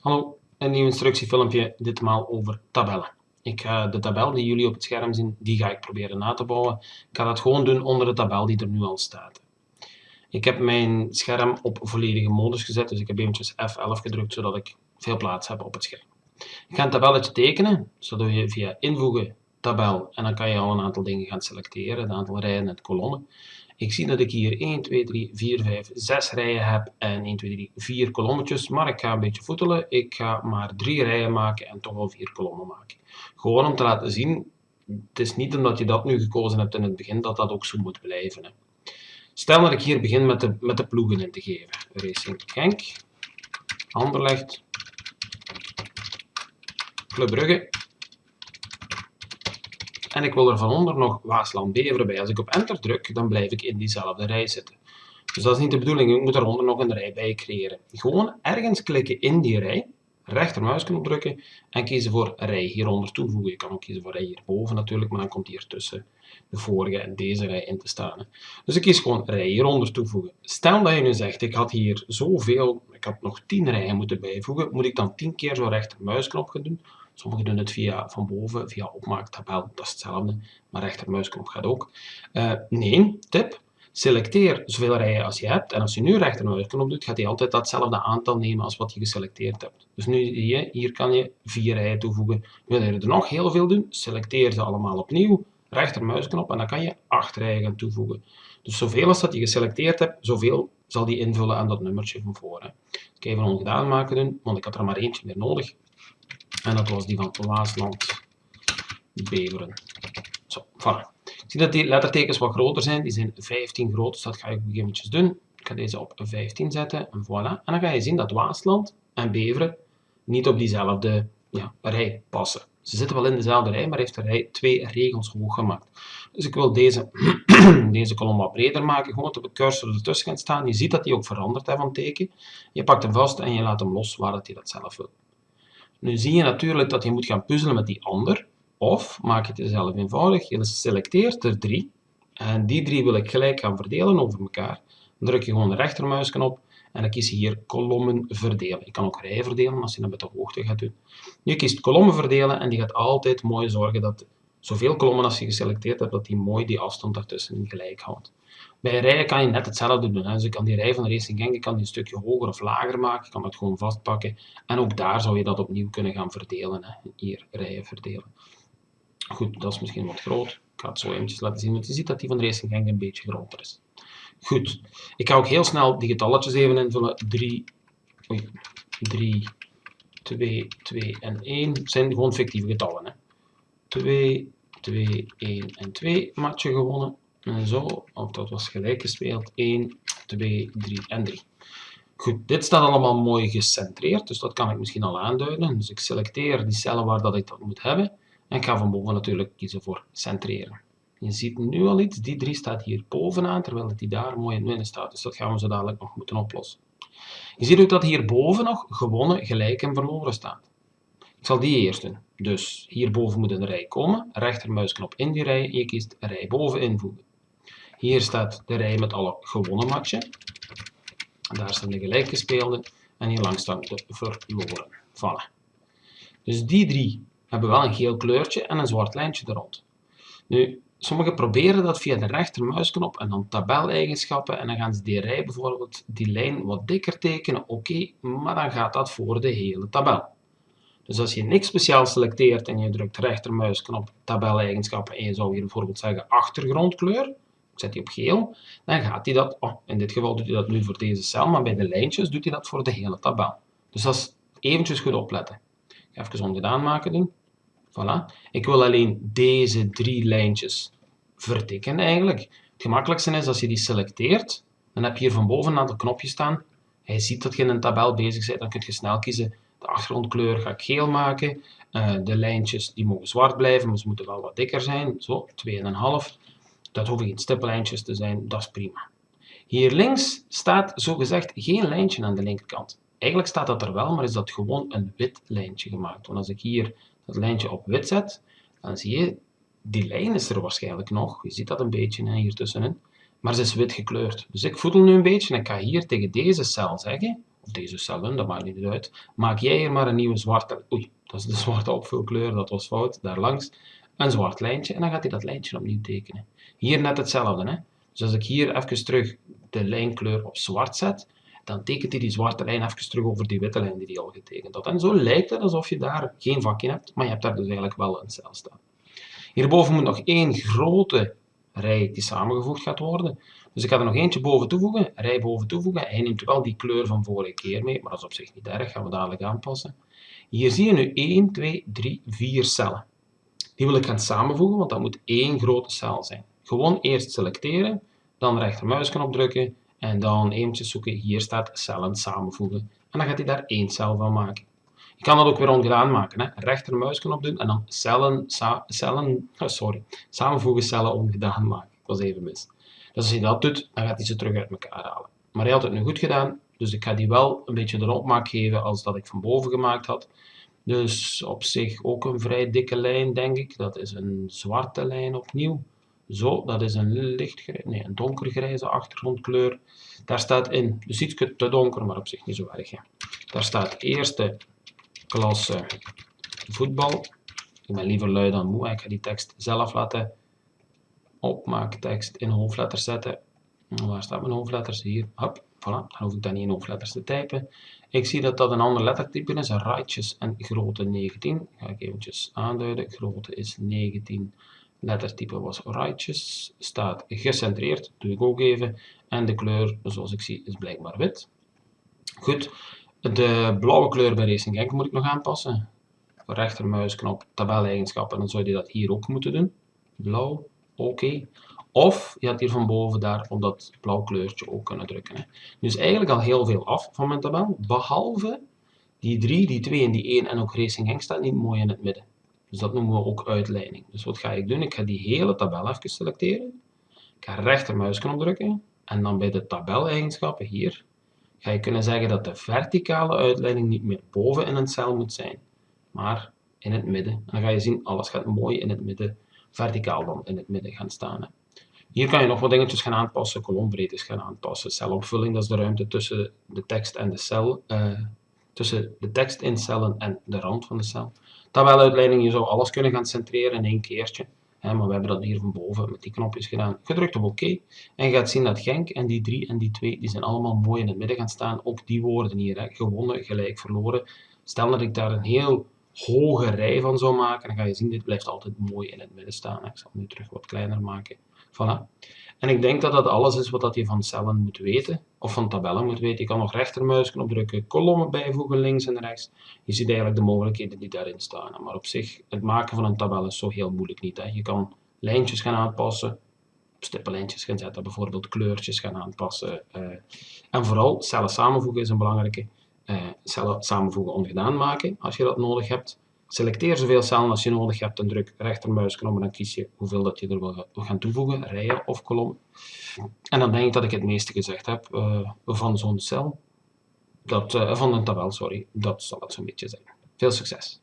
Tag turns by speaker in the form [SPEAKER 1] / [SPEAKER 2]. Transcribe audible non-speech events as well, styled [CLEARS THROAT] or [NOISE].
[SPEAKER 1] Hallo, een nieuw instructiefilmpje, ditmaal over tabellen. Ik ga de tabel die jullie op het scherm zien, die ga ik proberen na te bouwen. Ik ga dat gewoon doen onder de tabel die er nu al staat. Ik heb mijn scherm op volledige modus gezet, dus ik heb eventjes F11 gedrukt, zodat ik veel plaats heb op het scherm. Ik ga een tabelletje tekenen, zodat je via invoegen, tabel, en dan kan je al een aantal dingen gaan selecteren, het aantal rijen en kolommen. Ik zie dat ik hier 1, 2, 3, 4, 5, 6 rijen heb en 1, 2, 3, 4 kolommetjes, maar ik ga een beetje voetelen. Ik ga maar 3 rijen maken en toch wel 4 kolommen maken. Gewoon om te laten zien, het is niet omdat je dat nu gekozen hebt in het begin, dat dat ook zo moet blijven. Hè. Stel dat ik hier begin met de, met de ploegen in te geven. Racing Genk, Anderlecht, Club Brugge en ik wil er van onder nog Waasland Beveren bij. Als ik op enter druk, dan blijf ik in diezelfde rij zitten. Dus dat is niet de bedoeling, ik moet eronder nog een rij bij creëren. Gewoon ergens klikken in die rij, rechtermuisknop drukken en kiezen voor rij hieronder toevoegen. Je kan ook kiezen voor rij hierboven natuurlijk, maar dan komt hier tussen de vorige en deze rij in te staan. Dus ik kies gewoon rij hieronder toevoegen. Stel dat je nu zegt, ik had hier zoveel, ik had nog 10 rijen moeten bijvoegen, moet ik dan 10 keer zo rechtermuisknop gaan doen? Sommigen doen het via van boven, via opmaaktabel, dat is hetzelfde, maar rechtermuisknop gaat ook. Uh, nee, tip, selecteer zoveel rijen als je hebt en als je nu rechtermuisknop doet, gaat hij altijd datzelfde aantal nemen als wat je geselecteerd hebt. Dus nu hier, hier kan je vier rijen toevoegen. Wil je er nog heel veel doen, selecteer ze allemaal opnieuw, rechtermuisknop en dan kan je acht rijen gaan toevoegen. Dus zoveel als dat je geselecteerd hebt, zoveel zal die invullen aan dat nummertje van voren. Ik ga even ongedaan maken doen, want ik had er maar eentje meer nodig. En dat was die van Waasland Beveren. Zo, voilà. Ik dat die lettertekens wat groter zijn. Die zijn 15 groot, dus dat ga ik eventjes doen. Ik ga deze op 15 zetten en voilà. En dan ga je zien dat Waasland en Beveren niet op diezelfde ja, rij passen. Ze zitten wel in dezelfde rij, maar heeft de rij twee regels hoog gemaakt. Dus ik wil deze, [CLEARS THROAT] deze kolom wat breder maken, gewoon op de cursor ertussen gaan staan. Je ziet dat die ook verandert hè, van teken. Je pakt hem vast en je laat hem los waar dat hij dat zelf wil. Nu zie je natuurlijk dat je moet gaan puzzelen met die ander. Of maak het jezelf eenvoudig. Je selecteert er drie. En die drie wil ik gelijk gaan verdelen over elkaar. Dan druk je gewoon de rechtermuisknop en dan kies je hier kolommen verdelen. Je kan ook rijen verdelen als je dat met de hoogte gaat doen. Je kiest kolommen verdelen en die gaat altijd mooi zorgen dat zoveel kolommen als je geselecteerd hebt, dat die mooi die afstand daartussen gelijk houdt. Bij rijen kan je net hetzelfde doen. Hè. Dus ik kan die rij van Racing Genk kan die een stukje hoger of lager maken. Ik kan dat gewoon vastpakken. En ook daar zou je dat opnieuw kunnen gaan verdelen. Hè. Hier rijen verdelen. Goed, dat is misschien wat groot. Ik ga het zo eventjes laten zien, want je ziet dat die van Racing Genk een beetje groter is. Goed, ik ga ook heel snel die getalletjes even invullen. 3, 3, 2, 2 en 1 zijn gewoon fictieve getallen. Hè. 2, 2, 1 en 2 matje gewonnen. En zo, of dat was gelijk gespeeld. 1, 2, 3 en 3. Goed, dit staat allemaal mooi gecentreerd, dus dat kan ik misschien al aanduiden. Dus ik selecteer die cellen waar dat ik dat moet hebben. En ik ga van boven natuurlijk kiezen voor centreren. Je ziet nu al iets, die 3 staat hier bovenaan, terwijl die daar mooi in het midden staat. Dus dat gaan we zo dadelijk nog moeten oplossen. Je ziet ook dat hierboven nog gewonnen, gelijk en verloren staat. Ik zal die eerst doen. Dus hierboven moet een rij komen, rechtermuisknop in die rij je kiest rij boven invoegen. Hier staat de rij met alle gewonnen matchen. Daar staan de gelijkgespeelde en hier langs staan de verloren. Voilà. Dus die drie hebben wel een geel kleurtje en een zwart lijntje er rond. Nu, sommigen proberen dat via de rechtermuisknop en dan tabeleigenschappen en dan gaan ze die rij bijvoorbeeld, die lijn wat dikker tekenen, oké, maar dan gaat dat voor de hele tabel. Dus als je niks speciaal selecteert en je drukt rechtermuisknop tabeleigenschappen en je zou hier bijvoorbeeld zeggen achtergrondkleur, zet die op geel, dan gaat hij dat, oh, in dit geval doet hij dat nu voor deze cel, maar bij de lijntjes doet hij dat voor de hele tabel. Dus dat is eventjes goed opletten. Even ongedaan maken doen. Voilà. Ik wil alleen deze drie lijntjes vertikken eigenlijk. Het gemakkelijkste is als je die selecteert, dan heb je hier van boven een aantal knopjes staan. Hij ziet dat je in een tabel bezig bent, dan kun je snel kiezen. De achtergrondkleur ga ik geel maken. Uh, de lijntjes die mogen zwart blijven, maar ze moeten wel wat dikker zijn. Zo, 2,5. Dat hoeven geen stippellijntjes te zijn, dat is prima. Hier links staat zogezegd geen lijntje aan de linkerkant. Eigenlijk staat dat er wel, maar is dat gewoon een wit lijntje gemaakt. Want als ik hier dat lijntje op wit zet, dan zie je, die lijn is er waarschijnlijk nog. Je ziet dat een beetje hier tussenin. Maar ze is wit gekleurd. Dus ik voedel nu een beetje en ik ga hier tegen deze cel zeggen, of deze cellen, dat maakt niet uit, maak jij hier maar een nieuwe zwarte, oei, dat is de zwarte opvulkleur, dat was fout, daar langs, een zwart lijntje en dan gaat hij dat lijntje opnieuw tekenen. Hier net hetzelfde, hè. Dus als ik hier even terug de lijnkleur op zwart zet, dan tekent hij die zwarte lijn even terug over die witte lijn die hij al getekend had. En zo lijkt het alsof je daar geen vakje hebt, maar je hebt daar dus eigenlijk wel een cel staan. Hierboven moet nog één grote rij die samengevoegd gaat worden. Dus ik ga er nog eentje boven toevoegen, rij boven toevoegen. Hij neemt wel die kleur van vorige keer mee, maar dat is op zich niet erg, gaan we dadelijk aanpassen. Hier zie je nu 1, 2, 3, 4 cellen. Die wil ik gaan samenvoegen, want dat moet één grote cel zijn. Gewoon eerst selecteren, dan rechtermuisknop drukken en dan eventjes zoeken. Hier staat cellen samenvoegen. En dan gaat hij daar één cel van maken. Je kan dat ook weer ongedaan maken. Hè. Rechtermuisknop doen en dan cellen, cellen oh sorry, samenvoegen cellen ongedaan maken. Ik was even mis. Dus als je dat doet, dan gaat hij ze terug uit elkaar halen. Maar hij had het nu goed gedaan, dus ik ga die wel een beetje de opmaak geven als dat ik van boven gemaakt had. Dus op zich ook een vrij dikke lijn, denk ik. Dat is een zwarte lijn opnieuw. Zo, dat is een lichtgrijze, nee, een donkergrijze achtergrondkleur. Daar staat in, dus iets te donker, maar op zich niet zo erg. Hè. Daar staat eerste klasse voetbal. Ik ben liever lui dan moe. Ik ga die tekst zelf laten opmaaktekst in hoofdletters zetten. Waar staat mijn hoofdletters? Hier. Hop, voilà. Dan hoef ik dan niet in hoofdletters te typen. Ik zie dat dat een ander lettertype is. Rightjes en grootte 19. Ga ik eventjes aanduiden. Grootte is 19. Lettertype was rightjes. Staat gecentreerd. Doe ik ook even. En de kleur, zoals ik zie, is blijkbaar wit. Goed. De blauwe kleur bij Racing Genk moet ik nog aanpassen. Rechtermuisknop, tabeleigenschappen. Dan zou je dat hier ook moeten doen. Blauw. Oké. Of je had hier van boven daar op dat blauw kleurtje ook kunnen drukken. Hè. Dus eigenlijk al heel veel af van mijn tabel, behalve die 3, die 2 en die 1 en ook Racing Henk staat niet mooi in het midden. Dus dat noemen we ook uitleiding. Dus wat ga ik doen? Ik ga die hele tabel even selecteren. Ik ga rechtermuisknop drukken en dan bij de tabeleigenschappen hier ga je kunnen zeggen dat de verticale uitleiding niet meer boven in een cel moet zijn, maar in het midden. En dan ga je zien, alles gaat mooi in het midden, verticaal dan in het midden gaan staan. Hier kan je nog wat dingetjes gaan aanpassen, kolombreedtes gaan aanpassen, celopvulling, dat is de ruimte tussen de tekst en de cel, uh, tussen de tekst in cellen en de rand van de cel. Tabeluitleiding, je zou alles kunnen gaan centreren in één keertje, hè, maar we hebben dat hier van boven met die knopjes gedaan. Gedrukt op oké en je gaat zien dat Genk en die 3 en die 2, die zijn allemaal mooi in het midden gaan staan. Ook die woorden hier, hè, gewonnen, gelijk, verloren. Stel dat ik daar een heel hoge rij van zou maken, dan ga je zien, dit blijft altijd mooi in het midden staan. Ik zal het nu terug wat kleiner maken. Voilà. En ik denk dat dat alles is wat je van cellen moet weten, of van tabellen moet weten. Je kan nog rechtermuisknop drukken, kolommen bijvoegen links en rechts. Je ziet eigenlijk de mogelijkheden die daarin staan. Maar op zich, het maken van een tabel is zo heel moeilijk niet. Hè. Je kan lijntjes gaan aanpassen, stippenlijntjes gaan zetten, bijvoorbeeld kleurtjes gaan aanpassen. Uh, en vooral cellen samenvoegen is een belangrijke. Uh, cellen samenvoegen ongedaan maken, als je dat nodig hebt. Selecteer zoveel cellen als je nodig hebt en druk rechtermuisknop en dan kies je hoeveel dat je er wil gaan toevoegen, rijen of kolom. En dan denk ik dat ik het meeste gezegd heb uh, van zo'n cel, dat, uh, van een tabel, sorry. Dat zal het zo'n beetje zijn. Veel succes!